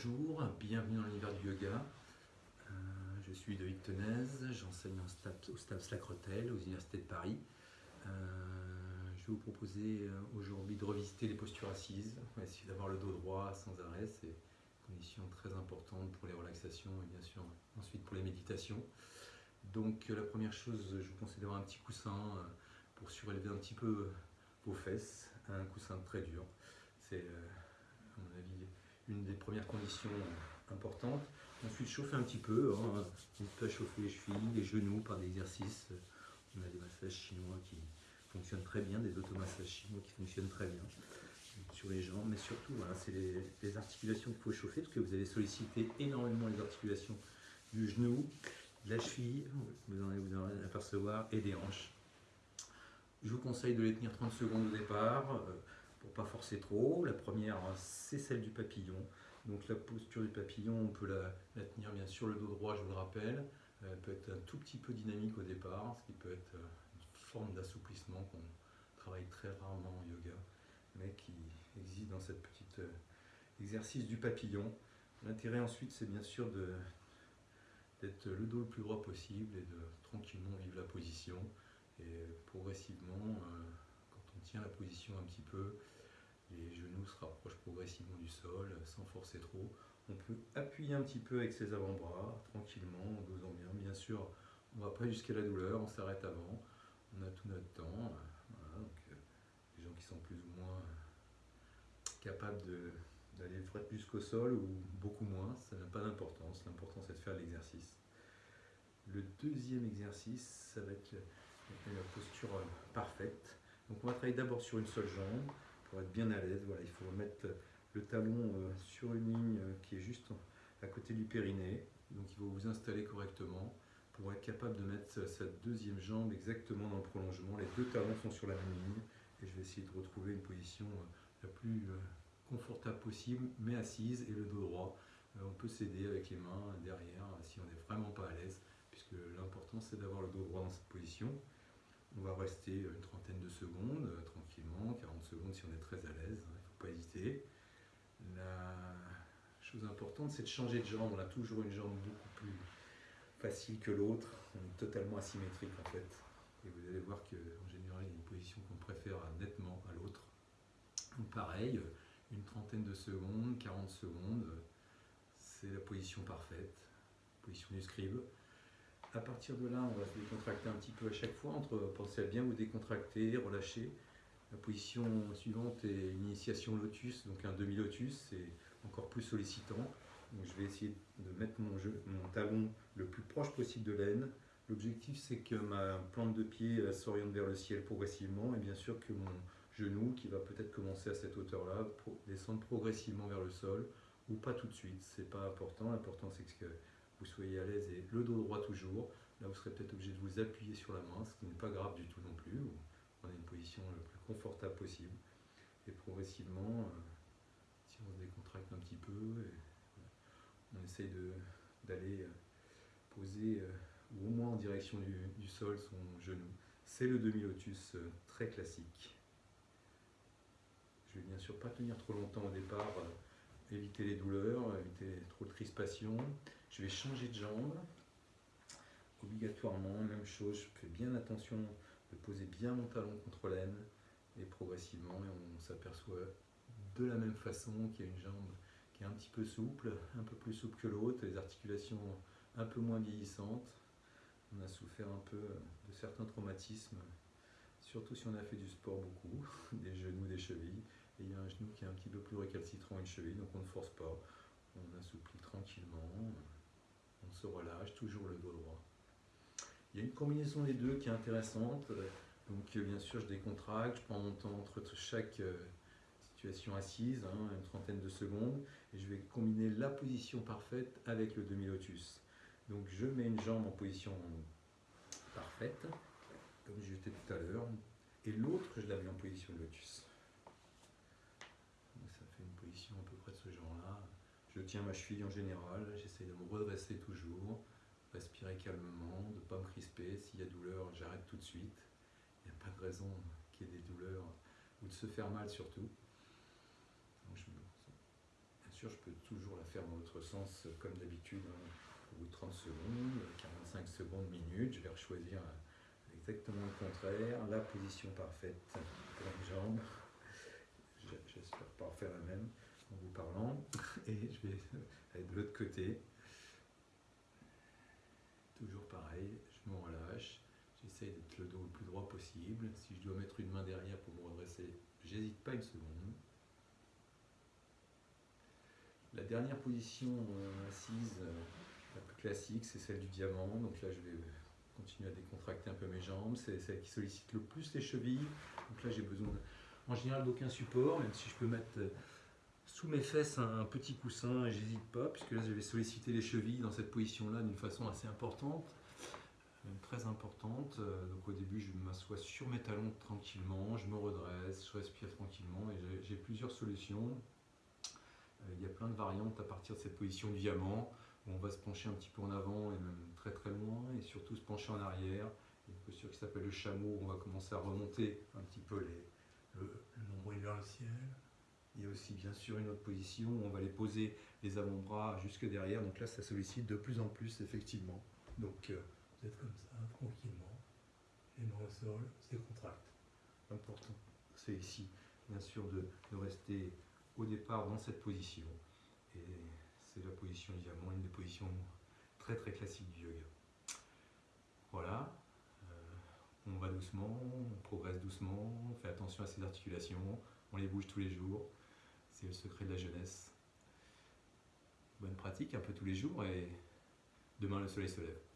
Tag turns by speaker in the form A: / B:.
A: Bonjour, bienvenue dans l'univers du yoga. Euh, je suis de Tenez, j'enseigne au STAPS Lacrotel aux universités de Paris. Euh, je vais vous proposer euh, aujourd'hui de revisiter les postures assises. Essayer d'avoir le dos droit sans arrêt, c'est une condition très importante pour les relaxations et bien sûr ensuite pour les méditations. Donc la première chose, je vous conseille d'avoir un petit coussin pour surélever un petit peu vos fesses, un coussin très dur. C'est à mon avis une des premières conditions importantes. Ensuite, chauffer un petit peu. Hein. On peut chauffer les chevilles, les genoux par des exercices. On a des massages chinois qui fonctionnent très bien, des automassages chinois qui fonctionnent très bien sur les jambes. Mais surtout, voilà, c'est les, articulations qu'il faut chauffer parce que vous allez solliciter énormément les articulations du genou, de la cheville, vous en allez vous en apercevoir, et des hanches. Je vous conseille de les tenir 30 secondes au départ. Euh, pour pas forcer trop. La première, c'est celle du papillon. Donc la posture du papillon, on peut la, tenir bien sûr le dos droit, je vous le rappelle. Elle peut être un tout petit peu dynamique au départ, ce qui peut être une forme d'assouplissement qu'on travaille très rarement en yoga, mais qui existe dans cette petite euh, exercice du papillon. L'intérêt ensuite, c'est bien sûr d'être le dos le plus droit possible et de tranquillement vivre la position. Et progressivement, euh, la position un petit peu, les genoux se rapprochent progressivement du sol sans forcer trop. On peut appuyer un petit peu avec ses avant-bras, tranquillement, en dosant bien. Bien sûr, on ne va pas jusqu'à la douleur, on s'arrête avant. On a tout notre temps. Euh, les gens qui sont plus ou moins capables d'aller jusqu'au sol ou beaucoup moins, ça n'a pas d'importance. L'important c'est de faire l'exercice. Le deuxième exercice, ça va être la posture parfaite. Donc on va travailler d'abord sur une seule jambe pour être bien à l'aise. Voilà, il faut mettre le talon euh, sur une ligne euh, qui est juste à côté du périnée. Donc il faut vous installer correctement pour être capable de mettre sa deuxième jambe exactement dans le prolongement. Les deux talons sont sur la même ligne et je vais essayer de retrouver une position euh, la plus confortable possible, mais assise et le dos droit. On peut s'aider avec les mains derrière si on n'est vraiment pas à l'aise, puisque l'important c'est d'avoir le dos droit dans cette position. On va rester une trentaine de secondes, euh, tranquillement, 40 secondes si on est très à l'aise, hein, il ne faut pas hésiter. La chose importante, c'est de changer de jambe. On a toujours une jambe beaucoup plus facile que l'autre. On est totalement asymétrique en fait. Et vous allez voir qu'en général, il y a une position qu'on préfère nettement à l'autre. Donc pareil, une trentaine de secondes, 40 secondes, c'est la position parfaite, position du scribe. À partir de là, on va se décontracter un petit peu à chaque fois, entre penser à bien vous décontracter, relâcher. La position suivante est une initiation lotus, donc un demi-lotus, c'est encore plus sollicitant. Donc je vais essayer de mettre mon, talon le plus proche possible de l'aine. L'objectif c'est que ma plante de pied s'oriente vers le ciel progressivement et bien sûr que mon genou, qui va peut-être commencer à cette hauteur-là, descendre progressivement vers le sol ou pas tout de suite, c'est pas important. L'important c'est que vous soyez à l'aise et le dos droit toujours. Là, vous serez peut-être obligé de vous appuyer sur la main, ce qui n'est pas grave du tout non plus. On a une position le plus confortable possible. Et progressivement, euh, si on se décontracte un petit peu, on essaye d'aller euh, poser, euh, ou au moins en direction du, sol, son genou. C'est le demi-lotus très classique. Je vais bien sûr pas tenir trop longtemps au départ, éviter les douleurs, éviter trop de crispation. Je vais changer de jambe. Obligatoirement, même chose, je fais bien attention de poser bien mon talon contre l'aine et progressivement on s'aperçoit de la même façon qu'il y a une jambe qui est un petit peu souple, un peu plus souple que l'autre, les articulations un peu moins vieillissantes. On a souffert un peu de certains traumatismes, surtout si on a fait du sport beaucoup, des genoux, des chevilles. Et il y a un genou qui est un petit peu plus récalcitrant une cheville, donc on ne force pas. On assouplit tranquillement on se relâche, toujours le dos droit. Il y a une combinaison des deux qui est intéressante. Donc euh, bien sûr, je décontracte, je prends mon temps entre chaque euh, situation assise, hein, une trentaine de secondes, et je vais combiner la position parfaite avec le demi-lotus. Donc je mets une jambe en position parfaite, comme j'étais tout à l'heure, et l'autre, je la mets en position de lotus. ça fait une position à peu près de ce genre-là. Je tiens ma cheville en général, j'essaie de me redresser toujours, respirer calmement, de ne pas me crisper. S'il y a douleur, j'arrête tout de suite. Il n'y a pas de raison qu'il y ait des douleurs ou de se faire mal surtout. je, sûr, je peux toujours la faire dans l'autre sens, comme d'habitude, hein, au bout de 30 secondes, 45 secondes, minutes. Je vais choisir exactement le contraire, la position parfaite pour une jambe. J'espère pas faire la même en vous parlant. Et je vais aller de l'autre côté. Toujours pareil, je me relâche. J'essaye d'être le dos le plus droit possible. Si je dois mettre une main derrière pour me redresser, j'hésite pas une seconde. La dernière position euh, assise, euh, la plus classique, c'est celle du diamant. Donc là, je vais continuer à décontracter un peu mes jambes. C'est celle qui sollicite le plus les chevilles. Donc là, j'ai besoin en général d'aucun support, même si je peux mettre euh, sous mes fesses un, petit coussin et j'hésite pas, puisque là, je vais solliciter les chevilles dans cette position-là d'une façon assez importante, très importante. Donc au début, je m'assois sur mes talons tranquillement, je me redresse, je respire tranquillement et j'ai plusieurs solutions. Euh, il y a plein de variantes à partir de cette position du diamant, où on va se pencher un petit peu en avant et même très très loin, et surtout se pencher en arrière. Il y a une posture qui s'appelle le chameau, où on va commencer à remonter un petit peu les, le, nombril vers le ciel. Il y a aussi bien sûr une autre position où on va les poser les avant-bras jusque derrière, donc là ça sollicite de plus en plus effectivement. Donc euh, vous êtes comme ça, tranquillement, les mains au sol, c'est contracte. L'important c'est ici, bien sûr, de, de rester au départ dans cette position. Et c'est la position diamant, une des positions très très classiques du yoga. Voilà, doucement, on progresse doucement, on fait attention à ses articulations, on les bouge tous les jours. C'est le secret de la jeunesse. Bonne pratique un peu tous les jours et demain le soleil se lève.